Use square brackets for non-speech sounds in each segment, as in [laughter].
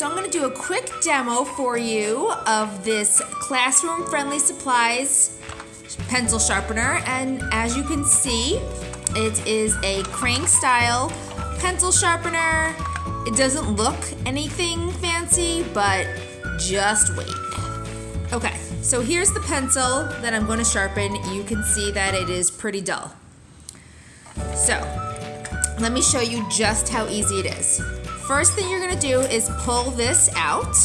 So I'm going to do a quick demo for you of this classroom friendly supplies pencil sharpener and as you can see it is a crank style pencil sharpener. It doesn't look anything fancy but just wait. Okay, so here's the pencil that I'm going to sharpen. You can see that it is pretty dull. So let me show you just how easy it is. First thing you're gonna do is pull this out.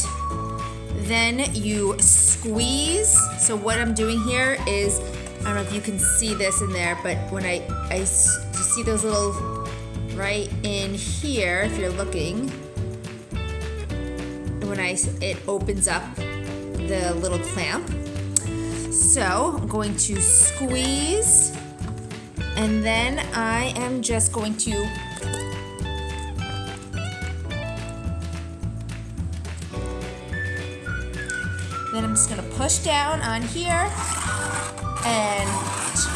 Then you squeeze. So what I'm doing here is, I don't know if you can see this in there, but when I, I you see those little, right in here, if you're looking, when I, it opens up the little clamp. So I'm going to squeeze and then I am just going to Then I'm just gonna push down on here and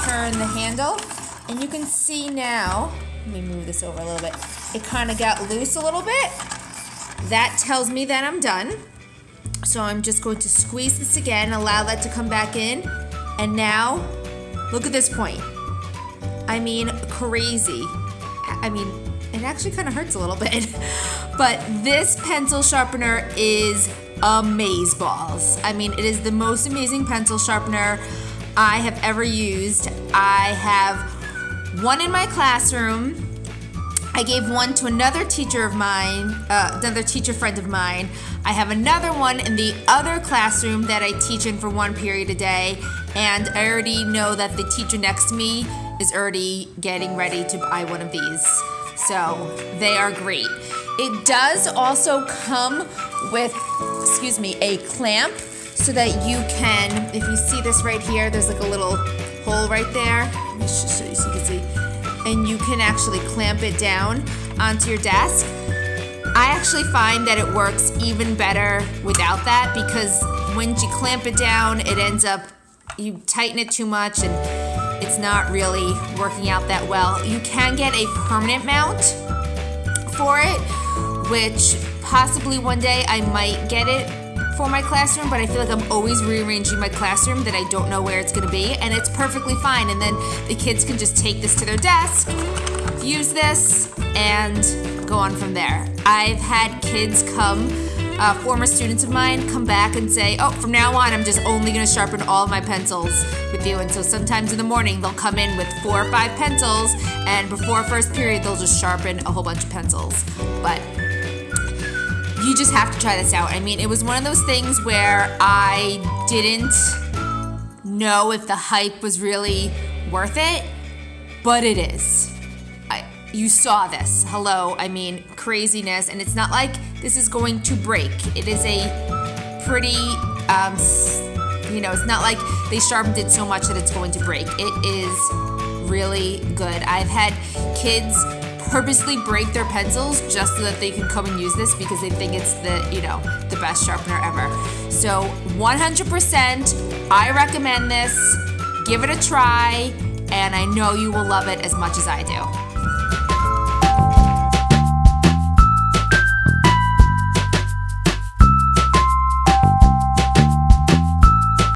turn the handle. And you can see now, let me move this over a little bit. It kind of got loose a little bit. That tells me that I'm done. So I'm just going to squeeze this again, allow that to come back in. And now, look at this point. I mean, crazy. I mean, it actually kind of hurts a little bit. [laughs] but this pencil sharpener is amaze balls. I mean, it is the most amazing pencil sharpener I have ever used. I have one in my classroom. I gave one to another teacher of mine, uh, another teacher friend of mine. I have another one in the other classroom that I teach in for one period a day. And I already know that the teacher next to me is already getting ready to buy one of these. So they are great. It does also come with, excuse me, a clamp so that you can, if you see this right here, there's like a little hole right there. Let me just show you so you can see. And you can actually clamp it down onto your desk. I actually find that it works even better without that because when you clamp it down, it ends up, you tighten it too much and it's not really working out that well. You can get a permanent mount for it, which possibly one day I might get it for my classroom, but I feel like I'm always rearranging my classroom that I don't know where it's gonna be, and it's perfectly fine. And then the kids can just take this to their desk, use this, and go on from there. I've had kids come uh, former students of mine come back and say, oh, from now on, I'm just only gonna sharpen all my pencils with you. And so sometimes in the morning, they'll come in with four or five pencils, and before first period, they'll just sharpen a whole bunch of pencils. But you just have to try this out. I mean, it was one of those things where I didn't know if the hype was really worth it, but it is. You saw this. Hello, I mean, craziness. And it's not like this is going to break. It is a pretty, um, you know, it's not like they sharpened it so much that it's going to break. It is really good. I've had kids purposely break their pencils just so that they can come and use this because they think it's the, you know, the best sharpener ever. So 100%, I recommend this. Give it a try, and I know you will love it as much as I do.